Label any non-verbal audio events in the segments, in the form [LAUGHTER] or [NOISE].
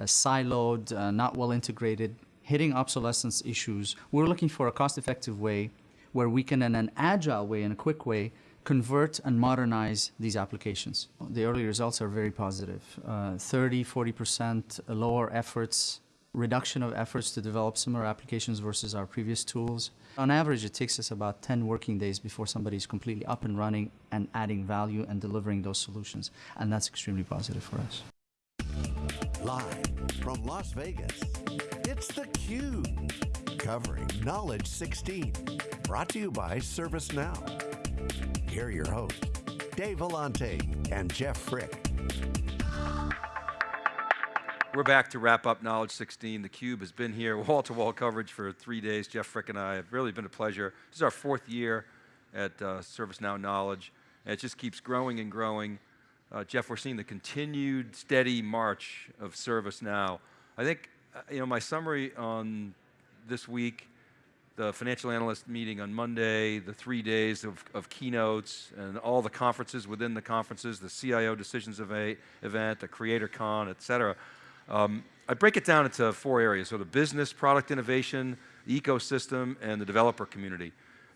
uh, siloed, uh, not well integrated, hitting obsolescence issues. We're looking for a cost-effective way where we can, in an agile way, in a quick way, convert and modernize these applications. The early results are very positive. Uh, 30, 40% lower efforts, reduction of efforts to develop similar applications versus our previous tools. On average, it takes us about 10 working days before somebody is completely up and running and adding value and delivering those solutions. And that's extremely positive for us. Live from Las Vegas, it's theCUBE. Covering Knowledge 16. Brought to you by ServiceNow. Here are your hosts, Dave Vellante and Jeff Frick. We're back to wrap up Knowledge 16. theCUBE has been here, [LAUGHS] wall-to-wall -wall coverage for three days. Jeff Frick and I have really been a pleasure. This is our fourth year at uh, ServiceNow Knowledge. And it just keeps growing and growing. Uh, Jeff, we're seeing the continued steady march of ServiceNow. I think, uh, you know, my summary on this week the financial analyst meeting on Monday, the three days of, of keynotes, and all the conferences within the conferences, the CIO Decisions of a event, the CreatorCon, et cetera. Um, I break it down into four areas, so the business, product innovation, the ecosystem, and the developer community.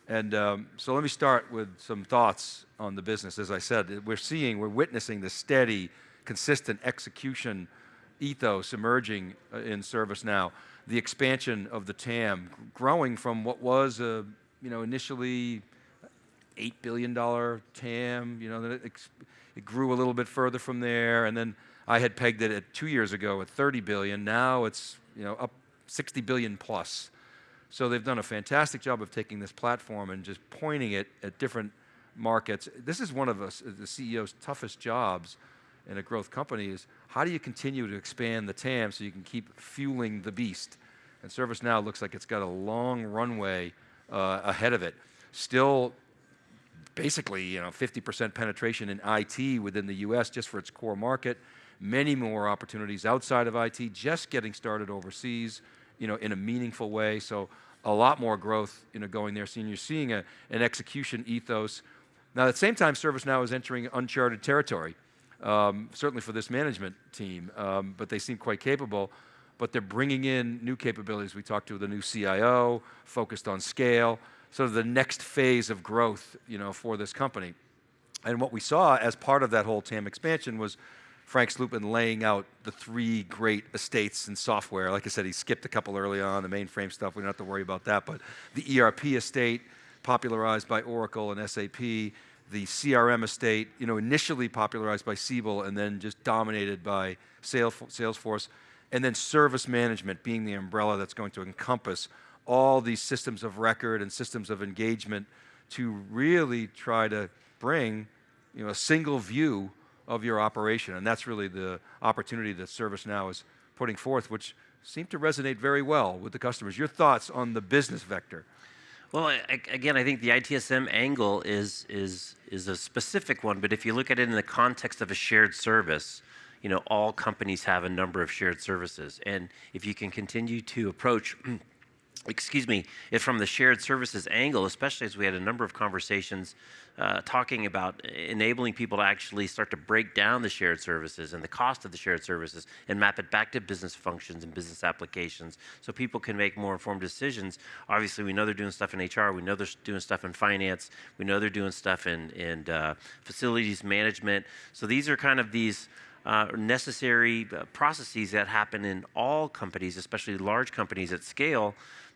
And um, so let me start with some thoughts on the business. As I said, we're seeing, we're witnessing the steady, consistent execution ethos emerging uh, in ServiceNow the expansion of the TAM, growing from what was a, you know, initially $8 billion TAM, you know, it, it grew a little bit further from there, and then I had pegged it at two years ago at 30 billion, now it's, you know, up 60 billion plus. So they've done a fantastic job of taking this platform and just pointing it at different markets. This is one of us, the CEO's toughest jobs in a growth company is how do you continue to expand the TAM so you can keep fueling the beast? And ServiceNow looks like it's got a long runway uh, ahead of it. Still basically you know 50% penetration in IT within the US just for its core market, many more opportunities outside of IT, just getting started overseas you know, in a meaningful way. So a lot more growth you know, going there. So you're seeing a, an execution ethos. Now at the same time, ServiceNow is entering uncharted territory um, certainly for this management team, um, but they seem quite capable. But they're bringing in new capabilities. We talked to the new CIO, focused on scale, sort of the next phase of growth you know, for this company. And what we saw as part of that whole TAM expansion was Frank Slootman laying out the three great estates in software. Like I said, he skipped a couple early on, the mainframe stuff, we don't have to worry about that, but the ERP estate, popularized by Oracle and SAP, the CRM estate, you know, initially popularized by Siebel and then just dominated by Salesforce, and then service management being the umbrella that's going to encompass all these systems of record and systems of engagement to really try to bring you know, a single view of your operation. And that's really the opportunity that ServiceNow is putting forth, which seemed to resonate very well with the customers. Your thoughts on the business vector? Well, I, again, I think the ITSM angle is, is, is a specific one, but if you look at it in the context of a shared service, you know, all companies have a number of shared services. And if you can continue to approach [CLEARS THROAT] excuse me, from the shared services angle, especially as we had a number of conversations uh, talking about enabling people to actually start to break down the shared services and the cost of the shared services and map it back to business functions and business applications so people can make more informed decisions. Obviously, we know they're doing stuff in HR, we know they're doing stuff in finance, we know they're doing stuff in, in uh, facilities management. So these are kind of these uh, necessary uh, processes that happen in all companies, especially large companies at scale,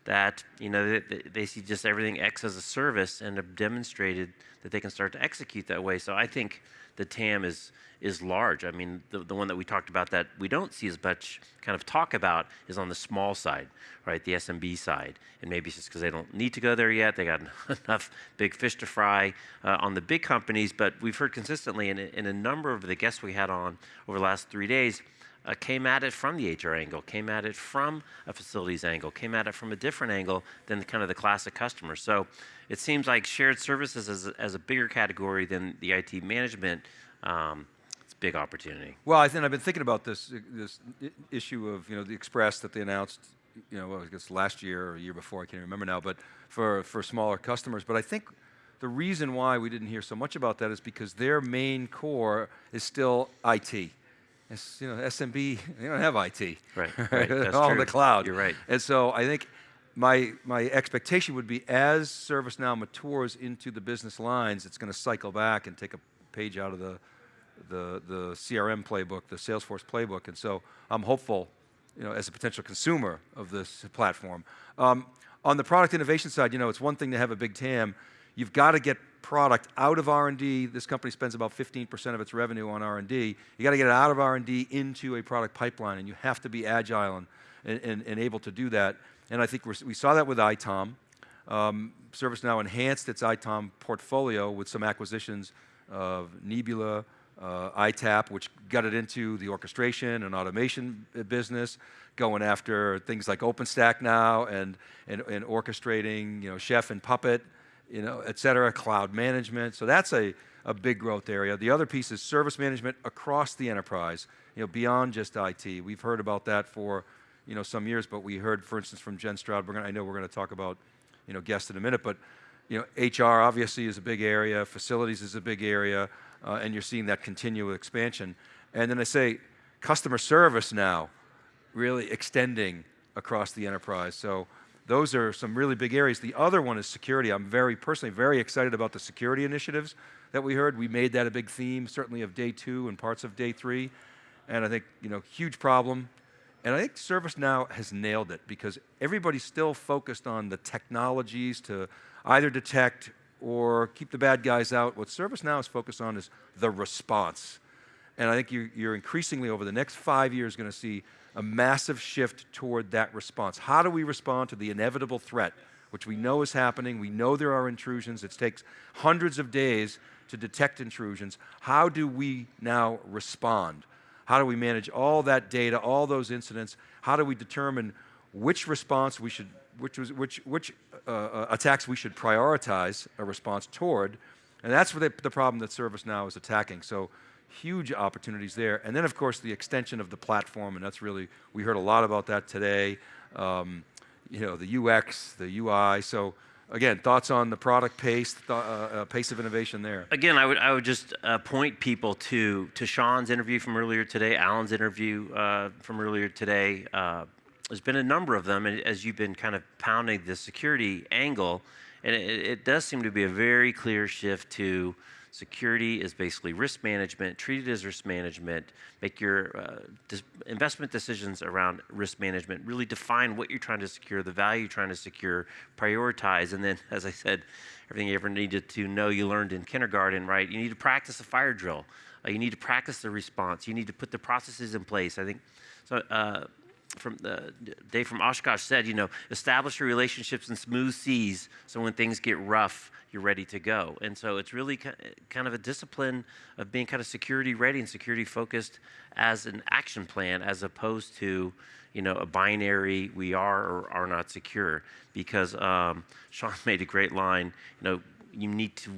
that you know they, they, see just everything X as a service and have demonstrated that they can start to execute that way. So I think the TAM is is large. I mean, the, the one that we talked about that we don't see as much kind of talk about is on the small side, right? The SMB side. And maybe it's just because they don't need to go there yet. They got [LAUGHS] enough big fish to fry uh, on the big companies. But we've heard consistently in, in a number of the guests we had on over the last three days, uh, came at it from the HR angle, came at it from a facilities angle, came at it from a different angle than kind of the classic customer. So it seems like shared services as a, as a bigger category than the IT management. Um, big opportunity. Well, I think I've been thinking about this this issue of you know the Express that they announced, you know, I guess last year or a year before, I can't remember now, but for for smaller customers. But I think the reason why we didn't hear so much about that is because their main core is still IT it's, you know, SMB, they don't have IT. Right, [LAUGHS] right, that's all in true. the cloud. You're right. And so I think my, my expectation would be as ServiceNow matures into the business lines, it's going to cycle back and take a page out of the, the, the CRM playbook, the Salesforce playbook. And so I'm hopeful, you know, as a potential consumer of this platform. Um, on the product innovation side, you know, it's one thing to have a big TAM. You've got to get product out of R&D. This company spends about 15% of its revenue on R&D. You got to get it out of R&D into a product pipeline, and you have to be agile and, and, and, able to do that. And I think we saw that with ITOM. Um, ServiceNow enhanced its ITOM portfolio with some acquisitions of Neebula, uh, ITapp, which got it into the orchestration and automation uh, business, going after things like OpenStack now and, and, and orchestrating, you know, Chef and Puppet, you know, et cetera, cloud management. So that's a, a big growth area. The other piece is service management across the enterprise, you know, beyond just IT. We've heard about that for, you know, some years, but we heard, for instance, from Jen Stroud, we're gonna, I know we're going to talk about, you know, guests in a minute, but, you know, HR obviously is a big area, facilities is a big area, uh, and you're seeing that continual expansion. And then I say, customer service now, really extending across the enterprise. So those are some really big areas. The other one is security. I'm very personally very excited about the security initiatives that we heard. We made that a big theme, certainly of day two and parts of day three. And I think, you know, huge problem. And I think ServiceNow has nailed it because everybody's still focused on the technologies to either detect or keep the bad guys out. What ServiceNow is focused on is the response. And I think you're, you're increasingly over the next five years going to see a massive shift toward that response. How do we respond to the inevitable threat, which we know is happening? We know there are intrusions. It takes hundreds of days to detect intrusions. How do we now respond? How do we manage all that data, all those incidents? How do we determine which response we should, which, was, which, which uh, uh, attacks we should prioritize a response toward? And that's the, the problem that ServiceNow is attacking. So huge opportunities there. And then of course the extension of the platform, and that's really, we heard a lot about that today. Um, you know, the UX, the UI. So again, thoughts on the product pace, th uh, uh, pace of innovation there. Again, I would, I would just uh, point people to, to Sean's interview from earlier today, Alan's interview uh, from earlier today. Uh, there's been a number of them, and as you've been kind of pounding the security angle, and it, it does seem to be a very clear shift to Security is basically risk management, treat it as risk management, make your uh, investment decisions around risk management, really define what you're trying to secure, the value you're trying to secure, prioritize, and then, [LAUGHS] as I said, everything you ever needed to know you learned in kindergarten, right? You need to practice a fire drill. Uh, you need to practice the response. You need to put the processes in place. I think, so uh, from the Dave from Oshkosh said, you know, establish your relationships in smooth seas so when things get rough, you're ready to go. And so it's really kind of a discipline of being kind of security ready and security focused as an action plan as opposed to, you know, a binary we are or are not secure. Because um, Sean [LAUGHS] made a great line, you know, you need to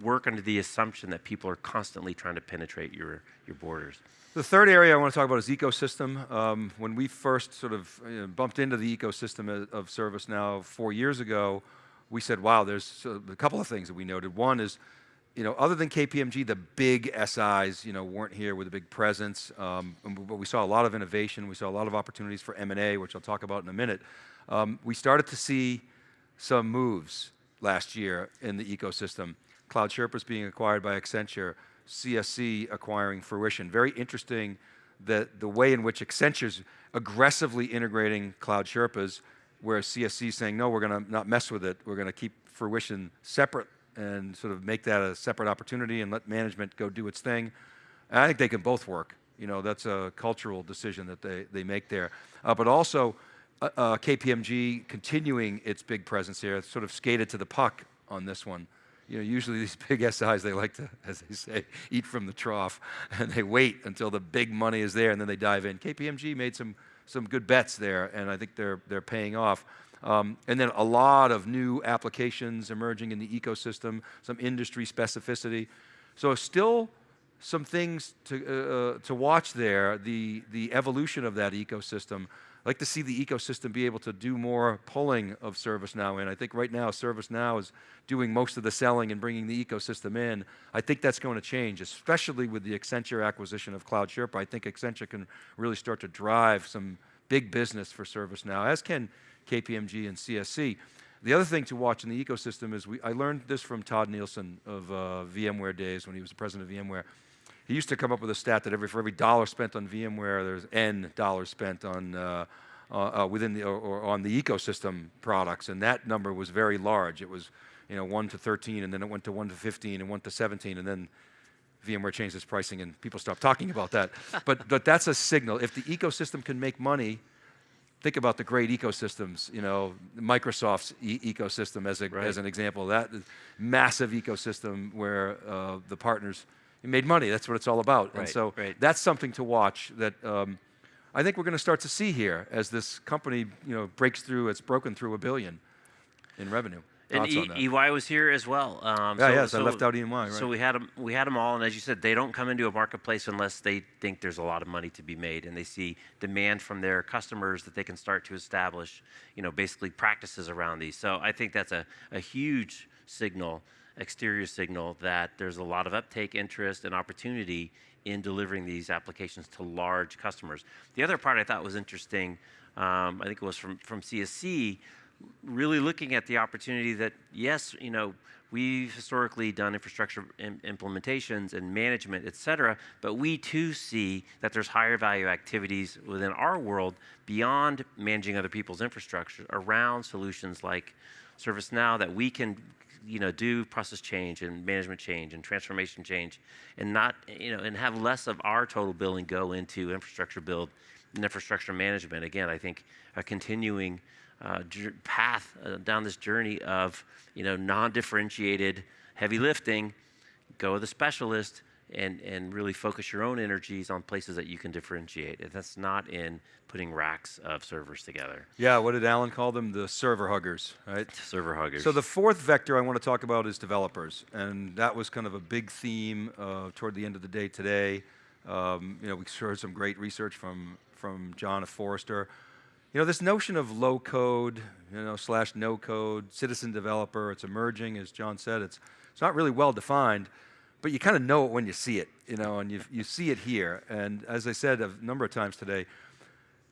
work under the assumption that people are constantly trying to penetrate your, your borders. The third area I want to talk about is ecosystem. Um, when we first sort of you know, bumped into the ecosystem of, ServiceNow four years ago, we said, wow, there's a couple of things that we noted. One is, you know, other than KPMG, the big SIs, you know, weren't here with a big presence, um, but we saw a lot of innovation. We saw a lot of opportunities for M&A, which I'll talk about in a minute. Um, we started to see some moves last year in the ecosystem. Cloud Sherpas being acquired by Accenture, CSC acquiring Fruition. Very interesting that the way in which Accenture's aggressively integrating Cloud Sherpas where CSC saying, no, we're going to not mess with it. We're going to keep fruition separate and sort of make that a separate opportunity and let management go do its thing. And I think they can both work. You know, that's a cultural decision that they, they make there. Uh, but also, uh, uh, KPMG continuing its big presence here, sort of skated to the puck on this one. You know, usually these [LAUGHS] big SIs, they like to, as they say, eat from the trough, [LAUGHS] and they wait until the big money is there, and then they dive in. KPMG made some some good bets there, and I think they're, they're paying off. Um, and then a lot of new applications emerging in the ecosystem, some industry specificity. So still some things to, uh, uh, to watch there, the, the evolution of that ecosystem. I'd like to see the ecosystem be able to do more pulling of ServiceNow in. I think right now ServiceNow is doing most of the selling and bringing the ecosystem in. I think that's going to change, especially with the Accenture acquisition of Cloud Sherpa. I think Accenture can really start to drive some big business for ServiceNow, as can KPMG and CSC. The other thing to watch in the ecosystem is, we, I learned this from Tod Nielsen of uh, VMware days when he was the president of VMware. He used to come up with a stat that every, for every dollar spent on VMware, there's N dollars spent on, uh, uh, uh, within the, or, or, on the ecosystem products, and that number was very large. It was, you know, 1 to 13, and then it went to 1 to 15, and 1 to 17, and then VMware changed its pricing and people stopped talking about that. [LAUGHS] but, but that's a signal. If the ecosystem can make money, think about the great ecosystems, you know, Microsoft's e ecosystem as, a, right. as an example. That massive ecosystem where uh, the partners made money. That's what it's all about. Right, and so right. that's something to watch that um, I think we're going to start to see here as this company, you know, breaks through, it's broken through a billion in revenue. And e EY was here as well. Um, yeah, so, yes, so, I left out EY, right. So we had them, we had them all, and as you said, they don't come into a marketplace unless they think there's a lot of money to be made, and they see demand from their customers that they can start to establish, you know, basically practices around these. So I think that's a, a huge signal, exterior signal that there's a lot of uptake, interest, and opportunity in delivering these applications to large customers. The other part I thought was interesting, um, I think it was from, from CSC, really looking at the opportunity that, yes, you know, we've historically done infrastructure Im implementations and management, et cetera, but we too see that there's higher value activities within our world beyond managing other people's infrastructure around solutions like ServiceNow that we can you know, do process change and management change and transformation change and not, you know, and have less of our total billing go into infrastructure build and infrastructure management. Again, I think a continuing uh, path uh, down this journey of you know non-differentiated heavy lifting. Go with a specialist and and really focus your own energies on places that you can differentiate. And that's not in putting racks of servers together. Yeah, what did Alan call them? The server huggers, right? Server huggers. So the fourth vector I want to talk about is developers, and that was kind of a big theme uh, toward the end of the day today. Um, you know, we heard some great research from from John of Forrester. You know, this notion of low code, you know, slash no code, citizen developer, it's emerging, as John said, it's, it's not really well defined, but you kind of know it when you see it, you know, and you, you see it here. And as I said a number of times today,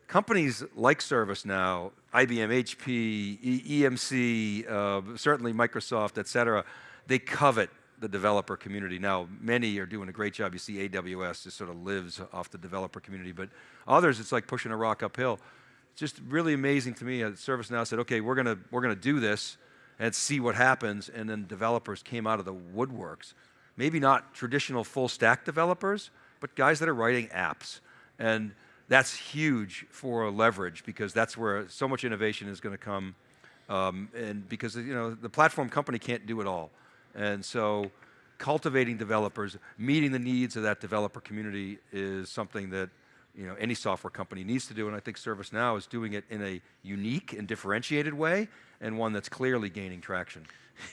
companies like ServiceNow, IBM, HP, e EMC, uh, certainly Microsoft, et cetera, they covet the developer community. Now, many are doing a great job. You see AWS just sort of lives off the developer community, but others, it's like pushing a rock uphill It's just really amazing to me. Uh, ServiceNow said, okay, we're going we're gonna do this and see what happens. And then developers came out of the woodworks. Maybe not traditional full stack developers, but guys that are writing apps. And that's huge for leverage because that's where so much innovation is going to come. Um, and because you know the platform company can't do it all. And so cultivating developers, meeting the needs of that developer community is something that you know, any software company needs to do, and I think ServiceNow is doing it in a unique and differentiated way, and one that's clearly gaining traction.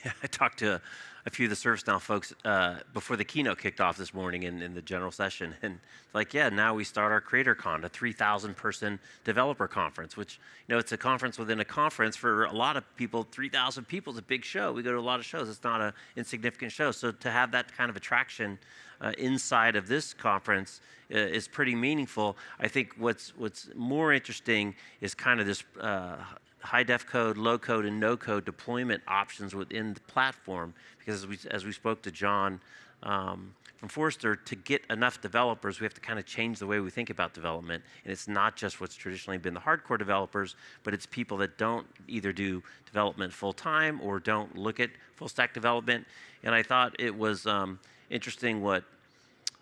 Yeah, [LAUGHS] I talked to a few of the ServiceNow folks uh, before the keynote kicked off this morning in, in the general session, [LAUGHS] and like, yeah, now we start our CreatorCon, a 3,000 person developer conference, which, you know, it's a conference within a conference for a lot of people, 3,000 people is a big show. We go to a lot of shows. It's not an insignificant show. So to have that kind of attraction uh, inside of this conference uh, is pretty meaningful. I think what's, what's more interesting is kind of this uh, high def code, low code, and no code deployment options within the platform. Because as we, as we spoke to John um, from Forrester, to get enough developers, we have to kind of change the way we think about development. And it's not just what's traditionally been the hardcore developers, but it's people that don't either do development full time or don't look at full stack development. And I thought it was um, interesting what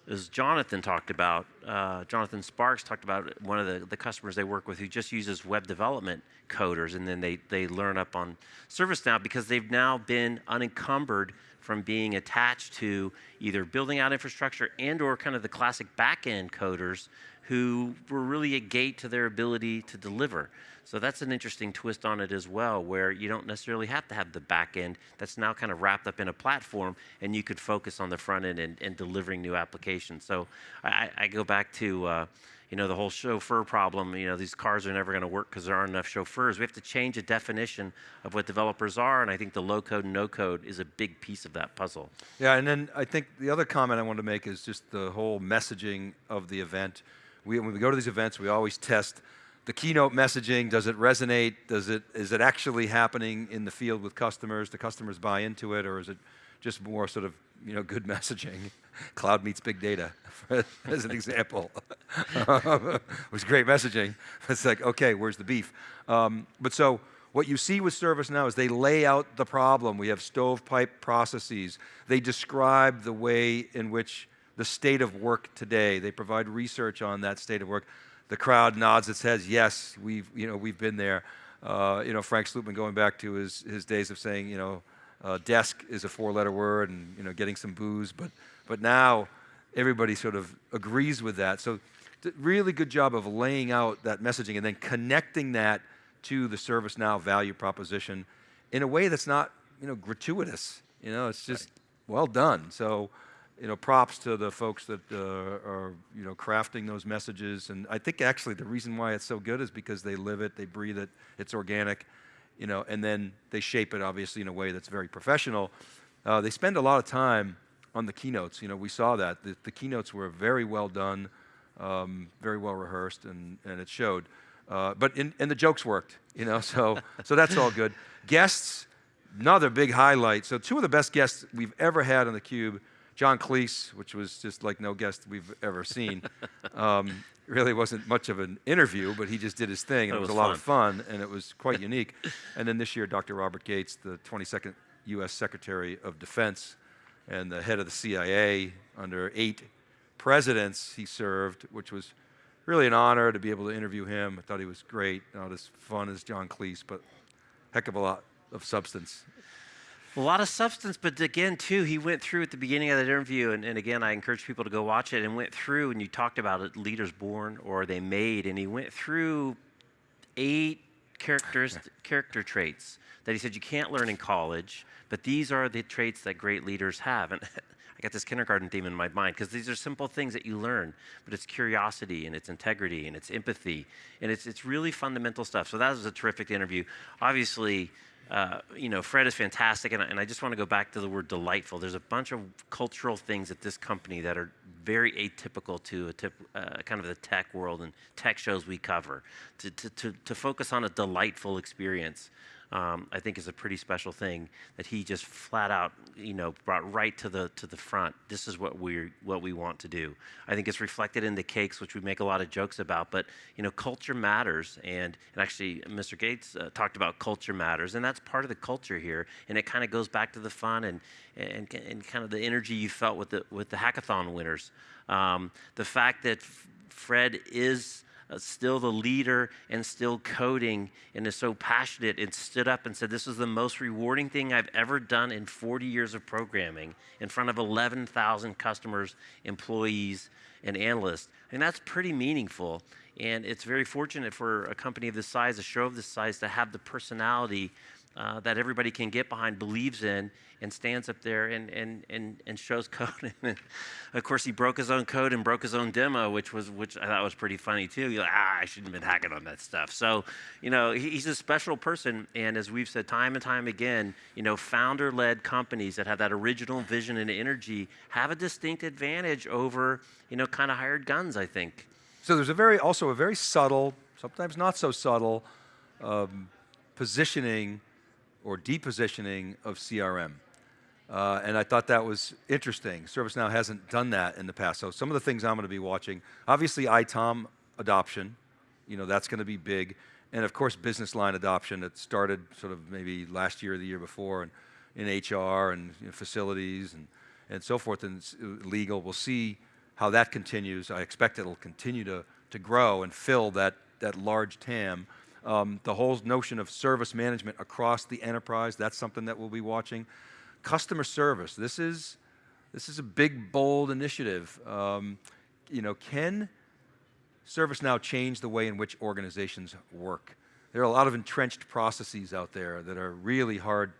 as Jonathan talked about, uh, Jonathan Sparks talked about one of the, the customers they work with who just uses web development coders and then they, they learn up on ServiceNow because they've now been unencumbered from being attached to either building out infrastructure and or kind of the classic back-end coders who were really a gate to their ability to deliver. So that's an interesting twist on it as well, where you don't necessarily have to have the back end that's now kind of wrapped up in a platform, and you could focus on the front end and, and delivering new applications. So I, I go back to uh, you know the whole chauffeur problem. You know these cars are never going to work because there aren't enough chauffeurs. We have to change the definition of what developers are, and I think the low code and no code is a big piece of that puzzle. Yeah, and then I think the other comment I wanted to make is just the whole messaging of the event. We, when we go to these events, we always test the keynote messaging, does it resonate? Does it, is it actually happening in the field with customers? Do customers buy into it or is it just more sort of, you know, good [LAUGHS] messaging? Cloud meets big data, [LAUGHS] as an example. [LAUGHS] it was great messaging. It's like, okay, where's the beef? Um, but so, what you see with ServiceNow is they lay out the problem. We have stovepipe processes. They describe the way in which the state of work today. They provide research on that state of work the crowd nods its heads, yes, we've, you know, we've been there. Uh, you know, Frank Slootman going back to his, his days of saying, you know, uh, desk is a four-letter word and, you know, getting some boos, but, but now everybody sort of agrees with that. So really good job of laying out that messaging and then connecting that to the ServiceNow value proposition in a way that's not, you know, gratuitous. You know, it's just right. well done. So you know, props to the folks that uh, are, you know, crafting those messages. And I think actually the reason why it's so good is because they live it, they breathe it, it's organic, you know, and then they shape it obviously in a way that's very professional. Uh, they spend a lot of time on the keynotes. You know, we saw that. The, the keynotes were very well done, um, very well rehearsed, and, and it showed. Uh, but in, and the jokes worked, you know, [LAUGHS] so, so that's all good. Guests, another big highlight. So two of the best guests we've ever had on theCUBE John Cleese, which was just like no guest we've ever seen, [LAUGHS] um, really wasn't much of an interview, but he just did his thing, and it was, was, a lot of fun, and it was quite unique. And then this year, Dr. Robert Gates, the 22nd U.S. Secretary of Defense and the head of the CIA under eight presidents he served, which was really an honor to be able to interview him. I thought he was great, not as fun as John Cleese, but heck of a lot of substance a lot of substance, but again, too, he went through at the beginning of that interview, and, and, again, I encourage people to go watch it, and went through, and you talked about it, leaders born or they made, and he went through eight characters, character traits that he said you can't learn in college, but these are the traits that great leaders have. And [LAUGHS] I got this kindergarten theme in my mind because these are simple things that you learn, but it's curiosity and it's integrity and it's empathy, and it's, it's really fundamental stuff. So that was a terrific interview. Obviously, uh, you know, Fred is fantastic, and, and I just want to go back to the word delightful. There's a bunch of cultural things at this company that are very atypical to a tip, uh, kind of the tech world and tech shows we cover. To, to, to, to focus on a delightful experience um, I think is a pretty special thing that he just flat out, you know, brought right to the to the front. This is what we what we want to do. I think it's reflected in the cakes, which we make a lot of jokes about. But you know, culture matters, and, and actually, Mr. Gates uh, talked about culture matters, and that's part of the culture here. And it kind of goes back to the fun and, and and kind of the energy you felt with the with the hackathon winners. Um, the fact that Fred is Uh, still the leader and still coding and is so passionate and stood up and said, This is the most rewarding thing I've ever done in 40 years of programming in front of 11,000 customers, employees, and analysts. And that's pretty meaningful. And it's very fortunate for a company of this size, a show of this size, to have the personality uh, that everybody can get behind, believes in, and stands up there and, and, and, and shows [LAUGHS] code. and of course, he broke his own code and broke his own demo, which was which I thought was pretty funny too. You're like, ah, I shouldn't have been hacking on that stuff. So, you know, he's a special person, and as we've said time and time again, you know, founder-led companies that have that original vision and energy have a distinct advantage over, you know, kind of hired guns. I think. So there's a very also a very subtle, sometimes not so subtle, um, positioning or depositioning of CRM. Uh, and I thought that was interesting. ServiceNow hasn't done that in the past. So some of the things I'm going to be watching, obviously ITOM adoption, you know, that's going to be big. And of course, business line adoption that started sort of maybe last year or the year before and in HR and you know, facilities and, and so forth and legal. We'll see how that continues. I expect it'll continue to, to grow and fill that, that large TAM. Um, the whole notion of service management across the enterprise, that's something that we'll be watching. customer service. This is, this is a big, bold initiative. Um, you know, can ServiceNow change the way in which organizations work? There are a lot of entrenched processes out there that are really hard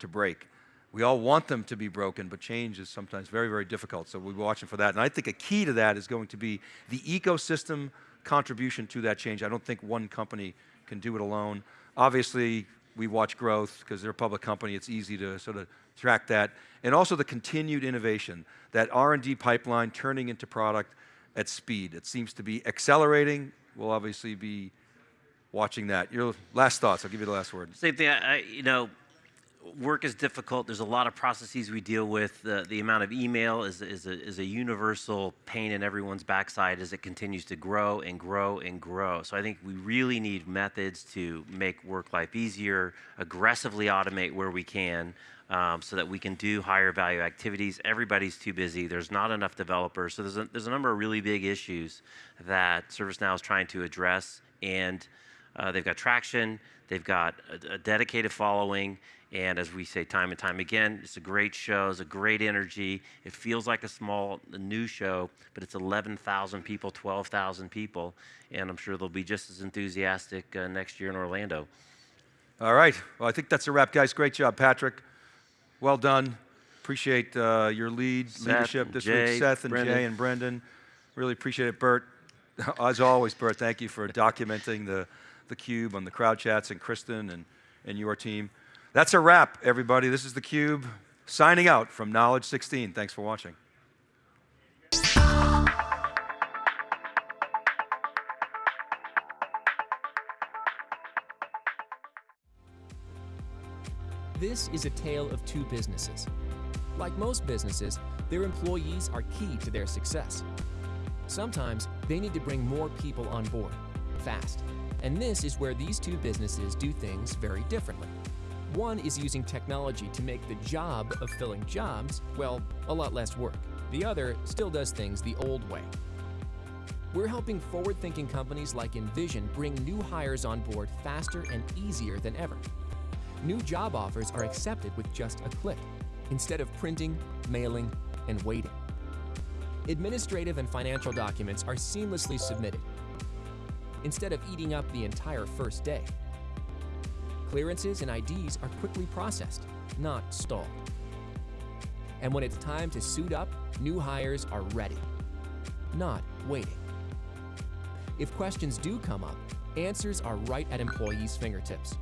to break. We all want them to be broken, but change is sometimes very, very difficult, so we'll be watching for that. And I think a key to that is going to be the ecosystem contribution to that change. I don't think one company can do it alone. Obviously, we watch growth because they're a public company, it's easy to sort of track that. And also the continued innovation, that R&D pipeline turning into product at speed. It seems to be accelerating. We'll obviously be watching that. Your last thoughts, I'll give you the last word. Same thing, I, you know, work is difficult. There's a lot of processes we deal with. The, amount of email is, is, a, is a universal pain in everyone's backside as it continues to grow and grow and grow. So I think we really need methods to make work life easier, aggressively automate where we can. Um, so that we can do higher value activities. Everybody's too busy. There's not enough developers. So there's a, there's a number of really big issues that ServiceNow is trying to address. And uh, they've got traction, they've got a, a dedicated following, and as we say time and time again, it's a great show, it's a great energy. It feels like a small a new show, but it's 11,000 people, 12,000 people, and I'm sure they'll be just as enthusiastic uh, next year in Orlando. All right, well, I think that's a wrap, guys. Great job, Patrick. Well done. Appreciate uh, your lead, Seth leadership this Jay, week, Seth and Brendan. Jay and Brendan. Really appreciate it, Bert. [LAUGHS] As always, Bert, thank you for documenting the, the CUBE on the crowd chats and Kristen and, and your team. That's a wrap, everybody. This is the CUBE signing out from Knowledge 16. Thanks for watching. This is a tale of two businesses. Like most businesses, their employees are key to their success. Sometimes they need to bring more people on board, fast. And this is where these two businesses do things very differently. One is using technology to make the job of filling jobs, well, a lot less work. The other still does things the old way. We're helping forward thinking companies like Envision bring new hires on board faster and easier than ever. New job offers are accepted with just a click, instead of printing, mailing, and waiting. Administrative and financial documents are seamlessly submitted, instead of eating up the entire first day. Clearances and IDs are quickly processed, not stalled. And when it's time to suit up, new hires are ready, not waiting. If questions do come up, answers are right at employees' fingertips.